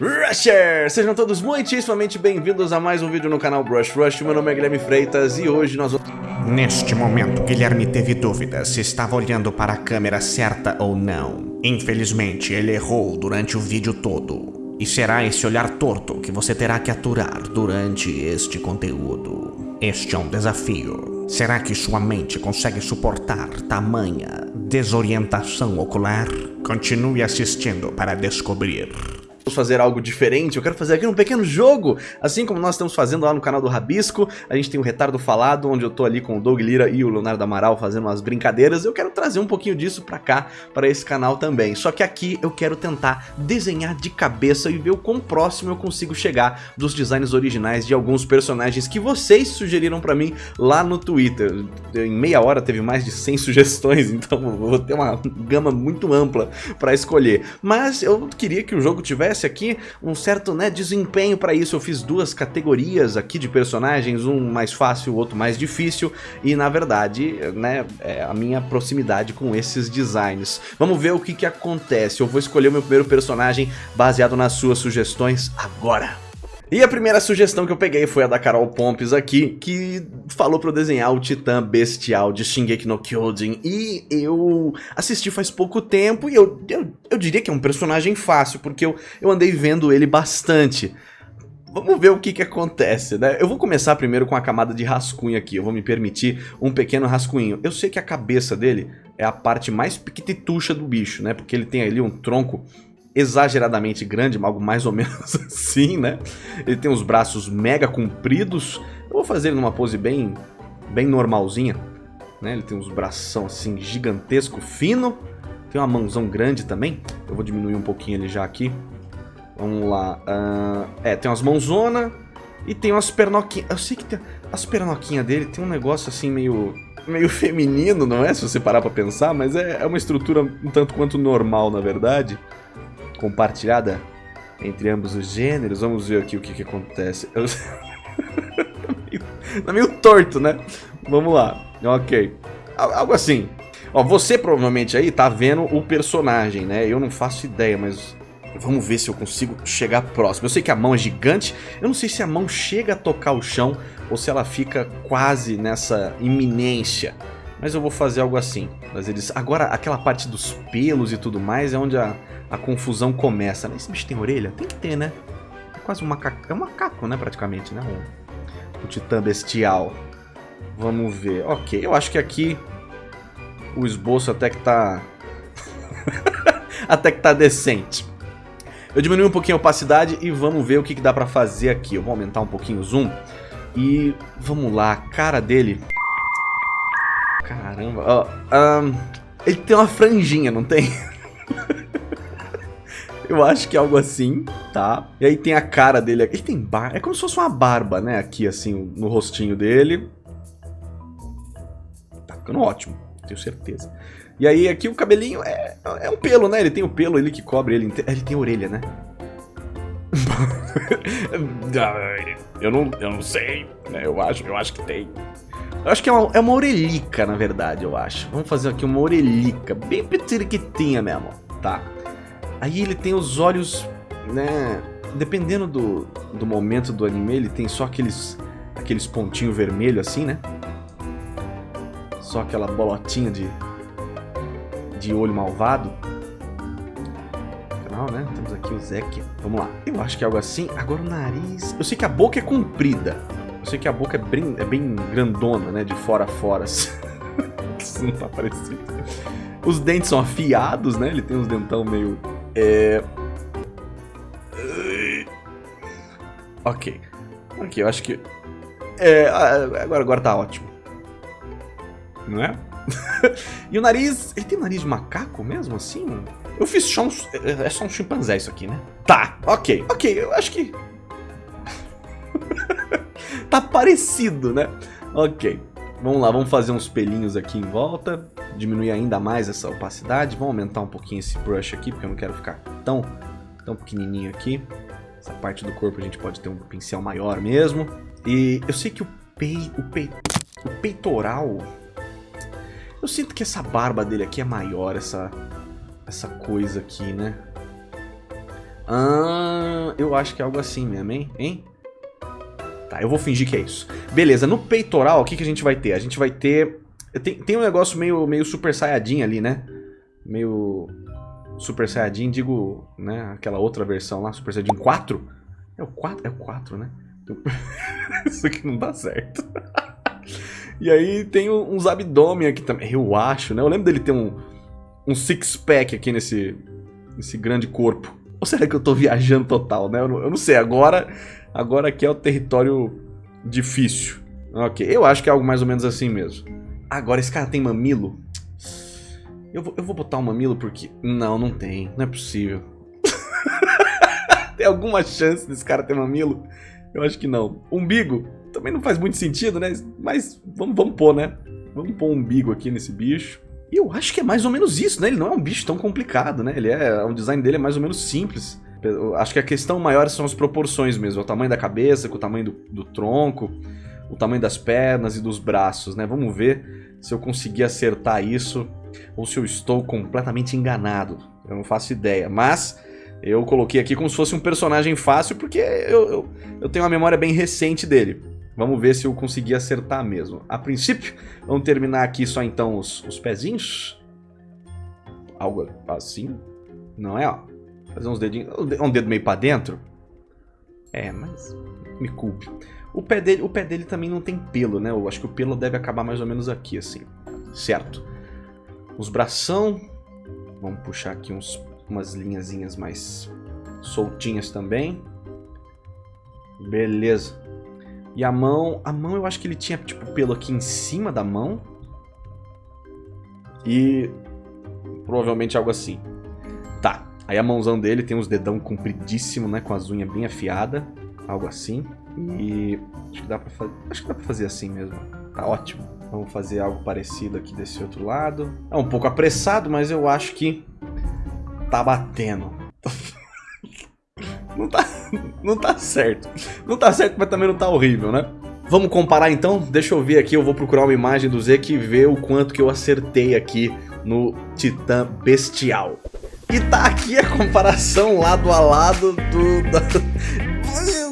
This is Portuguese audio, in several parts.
Rusher! Sejam todos muitíssimamente bem-vindos a mais um vídeo no canal Brush Rush. Meu nome é Guilherme Freitas e hoje nós vamos... Neste momento, Guilherme teve dúvidas se estava olhando para a câmera certa ou não. Infelizmente, ele errou durante o vídeo todo. E será esse olhar torto que você terá que aturar durante este conteúdo. Este é um desafio. Será que sua mente consegue suportar tamanha desorientação ocular? Continue assistindo para descobrir fazer algo diferente, eu quero fazer aqui um pequeno jogo, assim como nós estamos fazendo lá no canal do Rabisco, a gente tem o Retardo Falado, onde eu tô ali com o Doug Lira e o Leonardo Amaral fazendo umas brincadeiras, eu quero trazer um pouquinho disso pra cá, para esse canal também, só que aqui eu quero tentar desenhar de cabeça e ver o quão próximo eu consigo chegar dos designs originais de alguns personagens que vocês sugeriram pra mim lá no Twitter, em meia hora teve mais de 100 sugestões, então vou ter uma gama muito ampla pra escolher, mas eu queria que o jogo tivesse aqui um certo né, desempenho para isso. Eu fiz duas categorias aqui de personagens, um mais fácil, o outro mais difícil, e na verdade, né, é a minha proximidade com esses designs. Vamos ver o que, que acontece. Eu vou escolher o meu primeiro personagem baseado nas suas sugestões agora. E a primeira sugestão que eu peguei foi a da Carol Pompes aqui, que falou pra eu desenhar o Titã Bestial de Shingeki no Kyojin. E eu assisti faz pouco tempo e eu, eu, eu diria que é um personagem fácil, porque eu, eu andei vendo ele bastante. Vamos ver o que que acontece, né? Eu vou começar primeiro com a camada de rascunho aqui, eu vou me permitir um pequeno rascunho. Eu sei que a cabeça dele é a parte mais piquititucha do bicho, né? Porque ele tem ali um tronco exageradamente grande, algo mais ou menos assim, né? Ele tem os braços mega compridos. Eu vou fazer ele numa pose bem, bem normalzinha, né? Ele tem uns bração assim gigantesco, fino. Tem uma mãozão grande também. Eu vou diminuir um pouquinho ele já aqui. Vamos lá. Uh, é, tem umas mãozona e tem umas pernoquinhas. Eu sei que tem as pernoquinhas dele tem um negócio assim meio meio feminino, não é? Se você parar pra pensar, mas é, é uma estrutura um tanto quanto normal, na verdade compartilhada entre ambos os gêneros. Vamos ver aqui o que, que acontece. Eu... tá, meio, torto, né? Vamos lá. Ok. Algo assim. Ó, você provavelmente aí tá vendo o personagem, né? Eu não faço ideia, mas vamos ver se eu consigo chegar próximo. Eu sei que a mão é gigante, eu não sei se a mão chega a tocar o chão ou se ela fica quase nessa iminência. Mas eu vou fazer algo assim. Mas eles... Agora, aquela parte dos pelos e tudo mais é onde a, a confusão começa. Né? Esse bicho tem orelha? Tem que ter, né? É quase um macaco, é um macaco, né, praticamente, né? O, o titã bestial. Vamos ver. Ok, eu acho que aqui o esboço até que tá... até que tá decente. Eu diminui um pouquinho a opacidade e vamos ver o que, que dá pra fazer aqui. Eu vou aumentar um pouquinho o zoom. E vamos lá, a cara dele... Caramba, ó, um, ele tem uma franjinha, não tem? Eu acho que é algo assim, tá? E aí tem a cara dele aqui. Ele tem barba. É como se fosse uma barba, né? Aqui, assim, no rostinho dele. Tá ficando ótimo, tenho certeza. E aí aqui o cabelinho é, é um pelo, né? Ele tem o pelo ali que cobre ele. Ele tem orelha, né? eu, não, eu não sei, né? Eu acho, eu acho que tem. Eu acho que é uma, é uma orelhica, na verdade, eu acho. Vamos fazer aqui uma orelhica, bem petiriquitinha mesmo, tá? Aí ele tem os olhos, né? Dependendo do, do momento do anime, ele tem só aqueles, aqueles pontinhos vermelhos assim, né? Só aquela bolotinha de, de olho malvado. Canal, né? Temos aqui o Zek. Vamos lá. Eu acho que é algo assim. Agora o nariz... Eu sei que a boca é comprida. Eu sei que a boca é bem, é bem grandona, né? De fora a fora. Isso não tá parecido. Os dentes são afiados, né? Ele tem uns dentão meio é... Ok. Ok, eu acho que... É, agora, agora tá ótimo. Não é? e o nariz... Ele tem nariz de macaco mesmo, assim? Eu fiz só um... É, é só um chimpanzé isso aqui, né? Tá, ok. Ok, eu acho que... tá parecido, né? Ok. Vamos lá, vamos fazer uns pelinhos aqui em volta, diminuir ainda mais essa opacidade, vamos aumentar um pouquinho esse brush aqui, porque eu não quero ficar tão, tão pequenininho aqui. Essa parte do corpo a gente pode ter um pincel maior mesmo. E eu sei que o, pei, o, pei, o peitoral... Eu sinto que essa barba dele aqui é maior, essa, essa coisa aqui, né? Ah, eu acho que é algo assim mesmo, hein? hein? Tá, eu vou fingir que é isso. Beleza, no peitoral, o que, que a gente vai ter? A gente vai ter... Tem, tem um negócio meio, meio super saiyajin ali, né? Meio super saiyajin, digo, né? Aquela outra versão lá, super saiyajin 4. É o 4? É o 4, né? Isso aqui não dá certo. e aí tem uns abdômen aqui também. Eu acho, né? Eu lembro dele ter um, um six-pack aqui nesse, nesse grande corpo. Ou será que eu tô viajando total, né? Eu não, eu não sei. Agora, agora aqui é o território difícil. Ok, eu acho que é algo mais ou menos assim mesmo. Agora, esse cara tem mamilo? Eu vou, eu vou botar um mamilo porque... Não, não tem. Não é possível. tem alguma chance desse cara ter mamilo? Eu acho que não. Umbigo? Também não faz muito sentido, né? Mas vamos, vamos pôr, né? Vamos pôr um umbigo aqui nesse bicho. E eu acho que é mais ou menos isso, né? Ele não é um bicho tão complicado, né? Ele é, o design dele é mais ou menos simples. Acho que a questão maior são as proporções mesmo. O tamanho da cabeça, com o tamanho do, do tronco, o tamanho das pernas e dos braços, né? Vamos ver se eu conseguir acertar isso ou se eu estou completamente enganado. Eu não faço ideia, mas eu coloquei aqui como se fosse um personagem fácil porque eu, eu, eu tenho uma memória bem recente dele. Vamos ver se eu consegui acertar mesmo. A princípio, vamos terminar aqui só então os, os pezinhos. Algo assim. Não é, ó. Fazer uns dedinhos. Um dedo meio pra dentro. É, mas me culpe. O pé, dele, o pé dele também não tem pelo, né? Eu acho que o pelo deve acabar mais ou menos aqui, assim. Certo. Os bração. Vamos puxar aqui uns, umas linhazinhas mais soltinhas também. Beleza. E a mão... A mão eu acho que ele tinha, tipo, pelo aqui em cima da mão. E... Provavelmente algo assim. Aí a mãozão dele tem os dedão compridíssimo, né? Com as unhas bem afiadas. Algo assim. E... Acho que dá pra fazer... Acho que dá pra fazer assim mesmo. Tá ótimo. Vamos fazer algo parecido aqui desse outro lado. É um pouco apressado, mas eu acho que... Tá batendo. não tá, não tá certo. Não tá certo, mas também não tá horrível, né? Vamos comparar então? Deixa eu ver aqui, eu vou procurar uma imagem do Zeke e ver o quanto que eu acertei aqui no Titã Bestial. E tá aqui a comparação lado a lado do... Da...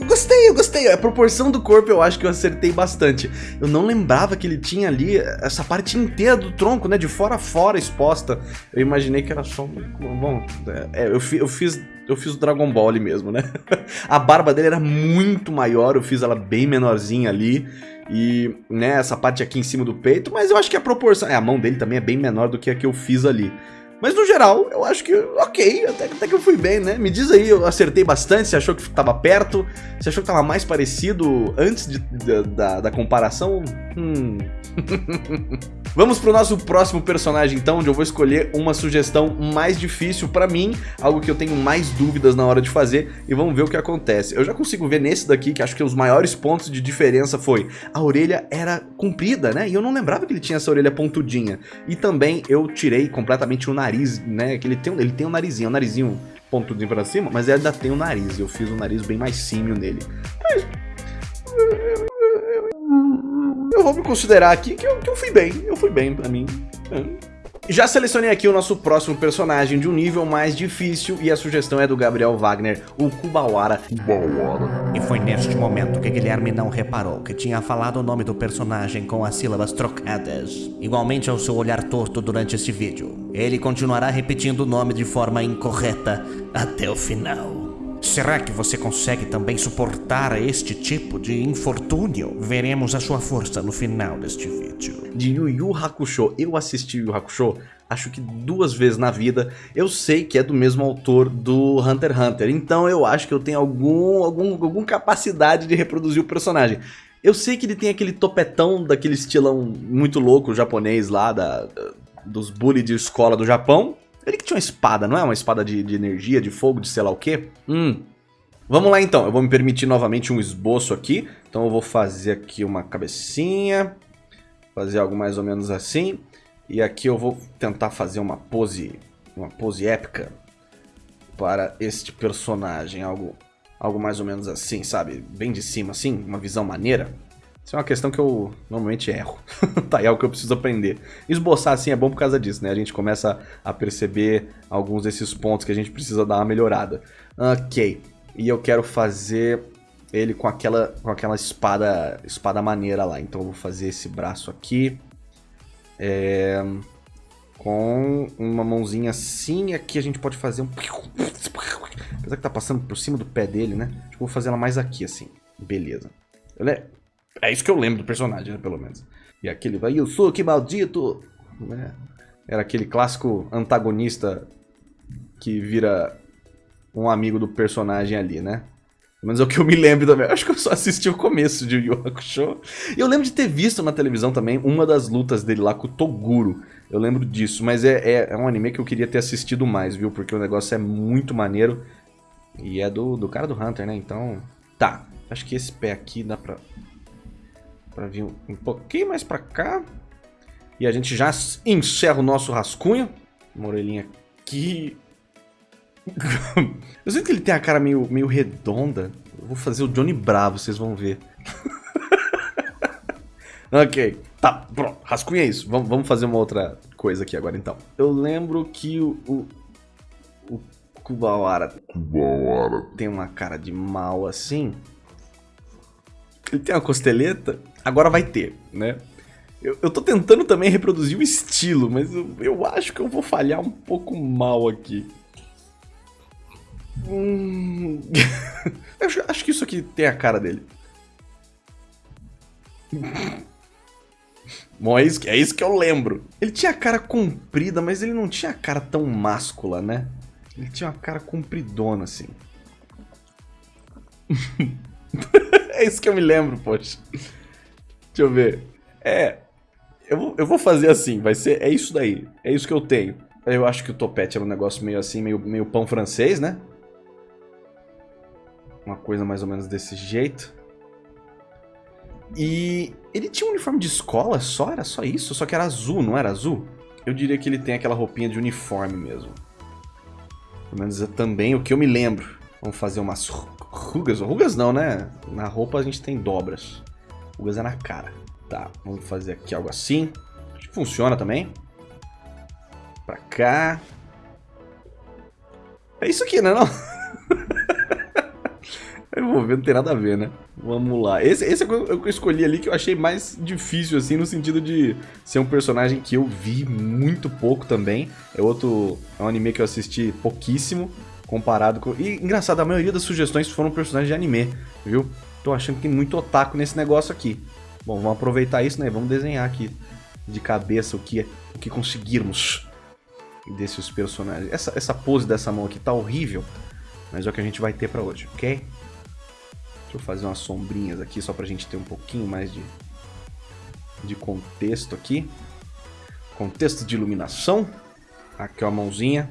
Gostei, eu gostei. A proporção do corpo eu acho que eu acertei bastante. Eu não lembrava que ele tinha ali essa parte inteira do tronco, né? De fora a fora exposta. Eu imaginei que era só... Bom, é, eu, eu fiz eu fiz o Dragon Ball ali mesmo, né? a barba dele era muito maior, eu fiz ela bem menorzinha ali. E, né, essa parte aqui em cima do peito, mas eu acho que a proporção... É, a mão dele também é bem menor do que a que eu fiz ali. Mas no geral, eu acho que ok, até, até, que eu fui bem, né? Me diz aí, eu acertei bastante, você achou que tava perto? Você achou que tava mais parecido antes de, de, da, da comparação? Hum... Vamos pro nosso próximo personagem então, onde eu vou escolher uma sugestão mais difícil pra mim, algo que eu tenho mais dúvidas na hora de fazer, e vamos ver o que acontece. Eu já consigo ver nesse daqui, que acho que os maiores pontos de diferença foi, a orelha era comprida, né? E eu não lembrava que ele tinha essa orelha pontudinha. E também eu tirei completamente o nariz, né? Que ele tem, ele tem um narizinho, um narizinho pontudinho pra cima, mas ele ainda tem o um nariz, eu fiz um nariz bem mais símio nele. Mas vou me considerar aqui que eu, que eu fui bem. Eu fui bem pra mim. É. Já selecionei aqui o nosso próximo personagem de um nível mais difícil e a sugestão é do Gabriel Wagner, o Kubawara. Kubawara. E foi neste momento que Guilherme não reparou que tinha falado o nome do personagem com as sílabas trocadas, igualmente ao seu olhar torto durante este vídeo. Ele continuará repetindo o nome de forma incorreta até o final. Será que você consegue também suportar este tipo de infortúnio? Veremos a sua força no final deste vídeo. De Yu Yu Hakusho, eu assisti Yu Hakusho acho que duas vezes na vida. Eu sei que é do mesmo autor do Hunter x Hunter, então eu acho que eu tenho algum, algum, alguma capacidade de reproduzir o personagem. Eu sei que ele tem aquele topetão daquele estilão muito louco japonês lá, da, dos bullies de escola do Japão, ele que tinha uma espada, não é? Uma espada de, de energia, de fogo, de sei lá o quê? Hum. Vamos lá então, eu vou me permitir novamente um esboço aqui. Então eu vou fazer aqui uma cabecinha. Fazer algo mais ou menos assim. E aqui eu vou tentar fazer uma pose, uma pose épica para este personagem. Algo, algo mais ou menos assim, sabe? Bem de cima assim, uma visão maneira. Isso é uma questão que eu normalmente erro. tá, é algo que eu preciso aprender. Esboçar assim é bom por causa disso, né? A gente começa a perceber alguns desses pontos que a gente precisa dar uma melhorada. Ok. E eu quero fazer ele com aquela, com aquela espada, espada maneira lá. Então eu vou fazer esse braço aqui. É, com uma mãozinha assim. Aqui a gente pode fazer um... Apesar que tá passando por cima do pé dele, né? Acho que vou fazer ela mais aqui, assim. Beleza. É, é isso que eu lembro do personagem, né? Pelo menos. E aquele vai, que maldito! Né? Era aquele clássico antagonista que vira um amigo do personagem ali, né? Mas é o que eu me lembro também. Acho que eu só assisti o começo de Yu Hakusho. E eu lembro de ter visto na televisão também uma das lutas dele lá com o Toguro. Eu lembro disso, mas é, é, é, um anime que eu queria ter assistido mais, viu? Porque o negócio é muito maneiro. E é do, do cara do Hunter, né? Então, tá. Acho que esse pé aqui dá pra, pra vir um, pouquinho mais pra cá. E a gente já encerra o nosso rascunho. Uma orelhinha aqui. Eu sinto que ele tem a cara meio, meio redonda. Eu vou fazer o Johnny Bravo, vocês vão ver. ok, tá, pronto, rascunha isso. Vamos, vamos fazer uma outra coisa aqui agora então. Eu lembro que o, o, o Kubawara, Kubawara tem uma cara de mal assim. Ele tem uma costeleta. Agora vai ter, né? Eu, eu tô tentando também reproduzir o estilo, mas eu, eu acho que eu vou falhar um pouco mal aqui. Hum... eu acho que isso aqui tem a cara dele. Bom, é isso, que, é isso que eu lembro. Ele tinha a cara comprida, mas ele não tinha a cara tão máscula, né? Ele tinha uma cara compridona, assim. é isso que eu me lembro, poxa. Deixa eu ver. É. Eu eu vou fazer assim, vai ser. É isso daí. É isso que eu tenho. Eu acho que o topete era um negócio meio assim, meio, meio pão francês, né? Uma coisa mais ou menos desse jeito. E ele tinha um uniforme de escola só? Era só isso? Só que era azul, não era azul? Eu diria que ele tem aquela roupinha de uniforme mesmo. Pelo menos é também o que eu me lembro. Vamos fazer umas rugas. Rugas não, né? Na roupa a gente tem dobras. Rugas é na cara. Tá, vamos fazer aqui algo assim. Acho que funciona também. Pra cá. É isso aqui, né? Não? Eu vou ver, não tem nada a ver, né? Vamos lá. Esse, esse é o que eu escolhi ali que eu achei mais difícil, assim, no sentido de ser um personagem que eu vi muito pouco também. É outro. É um anime que eu assisti pouquíssimo, comparado com. E engraçado, a maioria das sugestões foram personagens de anime, viu? Tô achando que tem muito otaku nesse negócio aqui. Bom, vamos aproveitar isso, né? Vamos desenhar aqui de cabeça o que, o que conseguirmos desses personagens. Essa, essa pose dessa mão aqui tá horrível, mas é o que a gente vai ter pra hoje, ok? Deixa eu fazer umas sombrinhas aqui só pra gente ter um pouquinho mais de, de contexto aqui. Contexto de iluminação. Aqui ó, a mãozinha.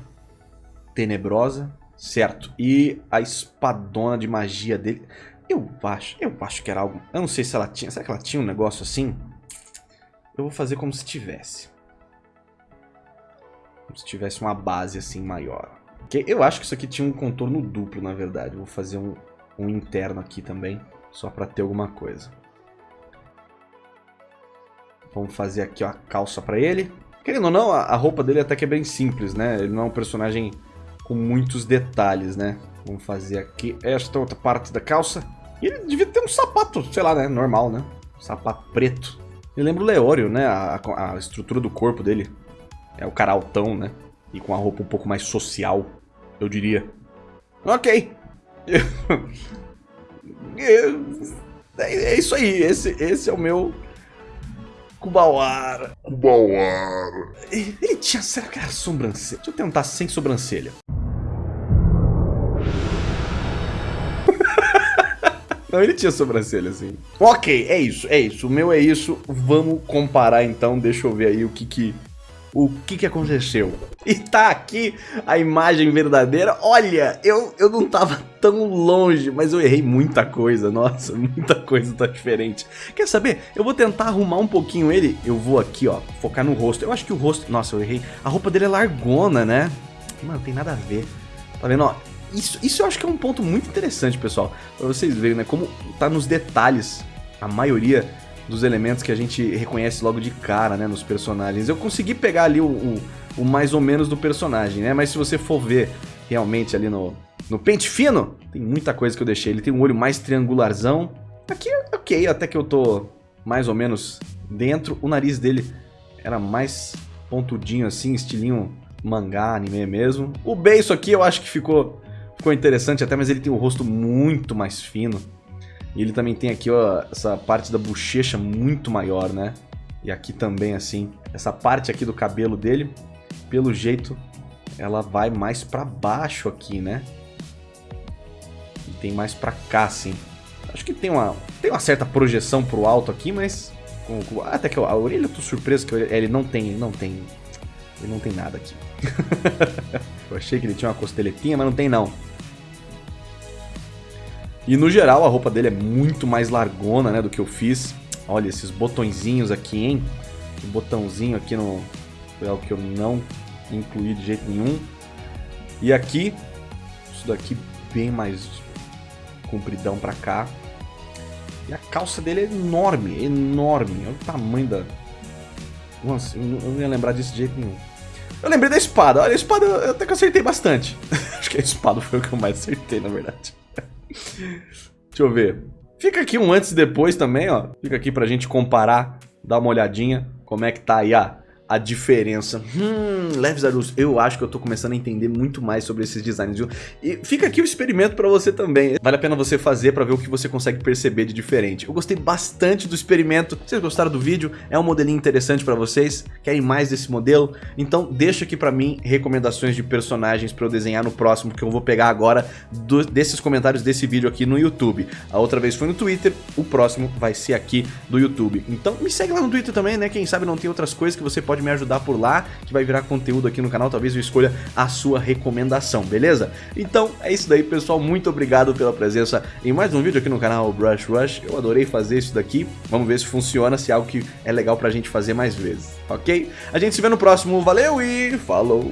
Tenebrosa. Certo. E a espadona de magia dele. Eu acho, eu acho que era algo... Eu não sei se ela tinha... Será que ela tinha um negócio assim? Eu vou fazer como se tivesse. Como se tivesse uma base assim maior. Eu acho que isso aqui tinha um contorno duplo, na verdade. Eu vou fazer um, um interno aqui também, só para ter alguma coisa. Vamos fazer aqui ó, a calça para ele. Querendo ou não, a, roupa dele até que é bem simples, né? Ele não é um personagem com muitos detalhes, né? Vamos fazer aqui esta outra parte da calça. E ele devia ter um sapato, sei lá, né? Normal, né? Um sapato preto. Eu lembro o Leório, né? A, a, a estrutura do corpo dele. É o cara altão, né? E com a roupa um pouco mais social, eu diria. Ok. É, é, isso aí, esse, esse é o meu Kubawara. Kubawara. Ele tinha, será que era sobrancelha? Deixa eu tentar sem sobrancelha. Não, ele tinha sobrancelha, assim. Ok, é isso, é isso. O meu é isso. Vamos comparar, então. Deixa eu ver aí o que que o que que aconteceu. E tá aqui a imagem verdadeira. Olha, eu, eu não tava tão longe, mas eu errei muita coisa. Nossa, muita coisa tá diferente. Quer saber? Eu vou tentar arrumar um pouquinho ele. Eu vou aqui, ó, focar no rosto. Eu acho que o rosto... Nossa, eu errei. A roupa dele é largona, né? Mano, tem nada a ver. Tá vendo, ó? Isso, isso eu acho que é um ponto muito interessante, pessoal. Pra vocês verem, né? Como tá nos detalhes a maioria dos elementos que a gente reconhece logo de cara, né, nos personagens. Eu consegui pegar ali o, o, o mais ou menos do personagem, né, mas se você for ver realmente ali no, no pente fino, tem muita coisa que eu deixei. Ele tem um olho mais triangularzão. Aqui, ok, até que eu tô mais ou menos dentro. O nariz dele era mais pontudinho assim, estilinho mangá, anime mesmo. O beiço aqui eu acho que ficou, ficou interessante até, mas ele tem o rosto muito mais fino. E ele também tem aqui, ó, essa parte da bochecha muito maior, né? E aqui também, assim, essa parte aqui do cabelo dele, pelo jeito, ela vai mais pra baixo aqui, né? E tem mais pra cá, assim. Acho que tem uma, tem uma certa projeção pro alto aqui, mas... Com, com, até que a orelha eu tô surpreso que ele não tem, ele não tem... Ele não tem nada aqui. eu achei que ele tinha uma costeletinha, mas não tem não. E no geral a roupa dele é muito mais largona, né, do que eu fiz. Olha esses botõezinhos aqui, hein? Botãozinho aqui no... Foi algo que eu não incluí de jeito nenhum. E aqui, isso daqui bem mais compridão pra cá. E a calça dele é enorme, enorme. Olha o tamanho da... Nossa, eu não ia lembrar disso de jeito nenhum. Eu lembrei da espada. Olha, a espada eu até que acertei bastante. Acho que a espada foi o que eu mais acertei, na verdade. Deixa eu ver. Fica aqui um antes e depois também, ó. Fica aqui pra gente comparar, dar uma olhadinha como é que tá aí a a diferença. Hum, Leves Arus, eu acho que eu tô começando a entender muito mais sobre esses designs, viu? E fica aqui o experimento pra você também. Vale a pena você fazer pra ver o que você consegue perceber de diferente. Eu gostei bastante do experimento. Vocês gostaram do vídeo? É um modelinho interessante pra vocês? Querem mais desse modelo? Então deixa aqui pra mim recomendações de personagens pra eu desenhar no próximo, que eu vou pegar agora do, desses comentários desse vídeo aqui no YouTube. A outra vez foi no Twitter, o próximo vai ser aqui do YouTube. Então me segue lá no Twitter também, né? Quem sabe não tem outras coisas que você pode pode me ajudar por lá, que vai virar conteúdo aqui no canal, talvez eu escolha a sua recomendação, beleza? Então é isso daí, pessoal, muito obrigado pela presença em mais um vídeo aqui no canal Brush Rush, eu adorei fazer isso daqui, vamos ver se funciona, se é algo que é legal pra gente fazer mais vezes, ok? A gente se vê no próximo, valeu e falou!